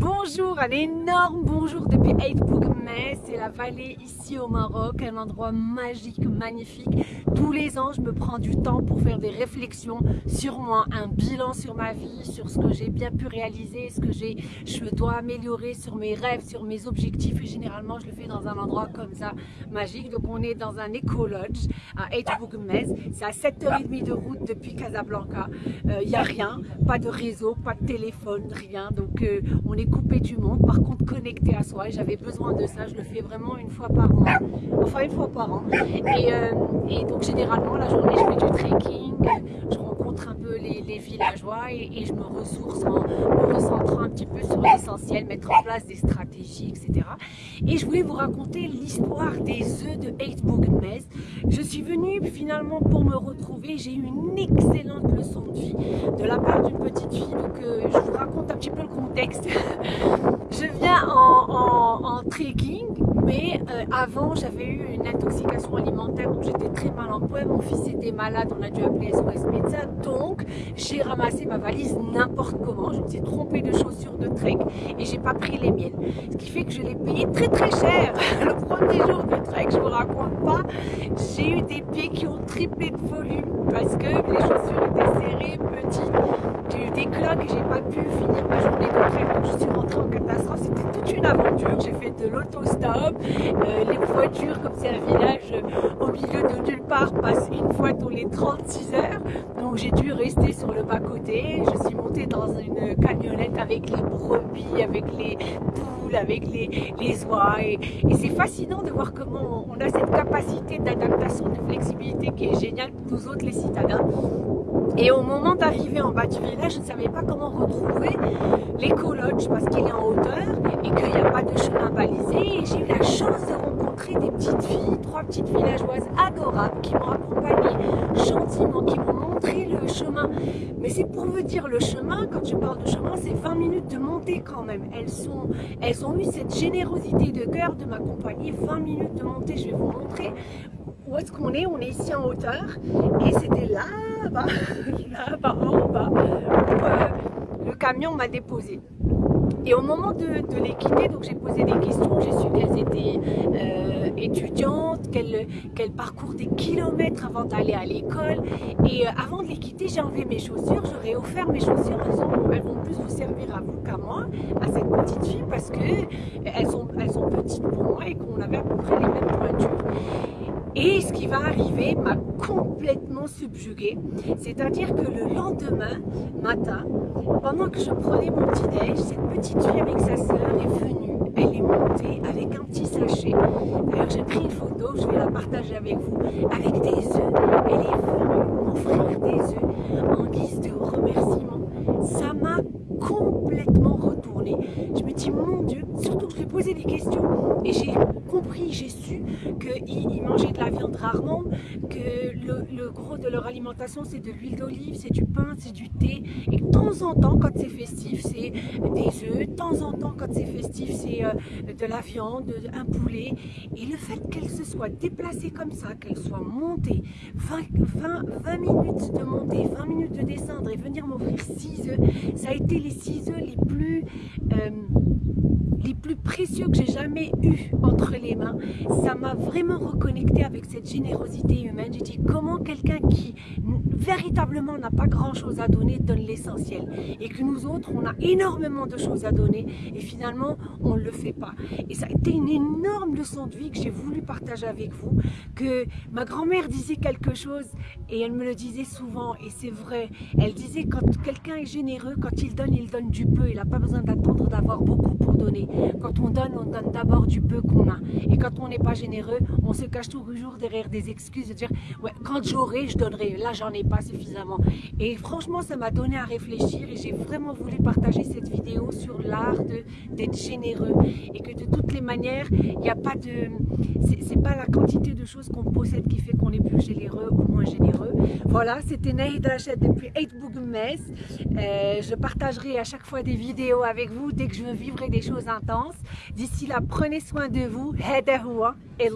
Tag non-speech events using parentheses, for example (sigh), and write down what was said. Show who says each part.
Speaker 1: Bonjour, un énorme bonjour depuis Bougmès, c'est la vallée ici au Maroc, un endroit magique, magnifique. Tous les ans, je me prends du temps pour faire des réflexions sur moi, un bilan sur ma vie, sur ce que j'ai bien pu réaliser, ce que je dois améliorer sur mes rêves, sur mes objectifs. Et généralement, je le fais dans un endroit comme ça, magique. Donc, on est dans un éco-lodge à Bougmès. C'est à 7h30 de route depuis Casablanca. Il euh, n'y a rien, pas de réseau, pas de téléphone, rien. Donc, euh, on est coupé du monde, par contre connecté à soi. J'avais besoin de ça, je le fais vraiment une fois par mois, enfin une fois par an. Et, euh, et donc généralement la journée je fais du trekking, je rencontre les, villageois et, je me ressource en me recentrant un petit peu sur l'essentiel, mettre en place des stratégies, etc. Et je voulais vous raconter l'histoire des œufs de Heidbogenmez. Je suis venue finalement pour me retrouver, j'ai eu une excellente leçon de vie de la part d'une petite fille, donc euh, je vous raconte un petit peu le contexte. (laughs) je viens en, en, trekking, mais euh, avant j'avais eu une intoxication alimentaire, donc j'étais très mal en point, mon fils était malade, on a dû appeler SOS médecin, donc j'ai ramassé ma valise n'importe comment, je me suis trompée de chaussures de trek et j'ai pas pris les miennes, ce qui fait que je l'ai payé très très cher, (laughs) le premier jour de trek, je vous raconte pas, j'ai eu des pieds qui ont triplé de volume parce que les chaussures étaient serrées, petites, j'ai eu des cloques j'ai pas pu finir ma journée de trek, donc je suis rentrée en catastrophe, c'était toute aventure, j'ai fait de l'autostop, euh, les voitures, comme c'est un village au milieu de nulle part, passent une fois tous les 36 heures, donc j'ai dû rester sur le bas-côté, je suis montée dans une camionnette avec les brebis, avec les avec les, les oies, et, c'est fascinant de voir comment on a cette capacité d'adaptation, de flexibilité qui est géniale pour nous autres les citadins. Et au moment d'arriver en bas du village, je ne savais pas comment retrouver l'éco-lodge parce qu'il est en hauteur et qu'il n'y a pas de chemin balisé. Et j'ai eu la chance de rencontrer des petites filles, trois petites villageoises adorables qui m'ont accompagné gentiment, qui m'ont chemin. Mais c'est pour vous dire, le chemin, quand je parle de chemin, c'est 20 minutes de montée quand même. Elles, sont, elles ont eu cette générosité de cœur de m'accompagner. 20 minutes de montée, je vais vous montrer où est-ce qu'on est On est ici en hauteur et c'était là-bas, (laughs) là-bas en bas, où euh, le camion m'a déposé. Et au moment de, les quitter, donc j'ai posé des questions, j'ai su qu'elles étaient euh, étudiantes, qu'elles parcourent des kilomètres avant d'aller à l'école. Et euh, avant de les quitter, j'ai enlevé mes chaussures, j'aurais offert mes chaussures elles vont plus vous servir à vous qu'à moi, à cette petite fille, parce qu'elles sont, elles sont petites pour moi et qu'on avait à peu près les mêmes. Et ce qui va arriver m'a complètement subjuguée. C'est-à-dire que le lendemain matin, pendant que je prenais mon petit-déj, cette petite fille avec sa sœur est venue. Elle est montée avec un petit sachet. D'ailleurs, j'ai pris une photo, je vais la partager avec vous, avec des œufs. Elle est venue m'offrir des œufs en guise de remerciement. Ça m'a complètement retourné. Je me dis, mon Dieu, surtout que je lui ai posé des questions et j'ai compris, j'ai su de la viande rarement, que le, gros de leur alimentation c'est de l'huile d'olive, c'est du pain, c'est du thé. Et de temps en temps, quand c'est festif, c'est des œufs. De temps en temps, quand c'est festif, c'est euh, de la viande, un poulet. Et le fait qu'elle se soit déplacée comme ça, qu'elle soit montée, 20, 20, minutes de monter, 20 minutes de descendre et venir m'offrir 6 œufs, ça a été les 6 œufs les plus... Euh, les plus précieux que j'ai jamais eu entre les mains. Ça m'a vraiment reconnecté avec cette générosité humaine. J'ai dit comment quelqu'un qui véritablement n'a pas grand chose à donner donne l'essentiel? Et que nous autres on a énormément de choses à donner et finalement on ne le fait pas. Et ça a été une énorme leçon de vie que j'ai voulu partager avec vous, que ma grand-mère disait quelque chose et elle me le disait souvent et c'est vrai. Elle disait quand quelqu'un est généreux, quand il donne, il donne du peu. Il n'a pas besoin d'attendre d'avoir beaucoup donner. Quand on donne, on donne d'abord du peu qu'on a. Et quand on n'est pas généreux, on se cache toujours derrière des excuses de dire ouais, quand j'aurai, je donnerai. Là, j'en ai pas suffisamment. Et franchement, ça m'a donné à réfléchir et j'ai vraiment voulu partager cette vidéo sur l'art d'être généreux et que de toutes les manières, il n'y a pas de... C'est pas la quantité de choses qu'on possède qui fait qu'on est plus généreux ou moins généreux. Voilà, c'était Nahid Rachid depuis 8 Bougmes. Euh, je partagerai à chaque fois des vidéos avec vous dès que je vivrai des choses intenses. D'ici là, prenez soin de vous. et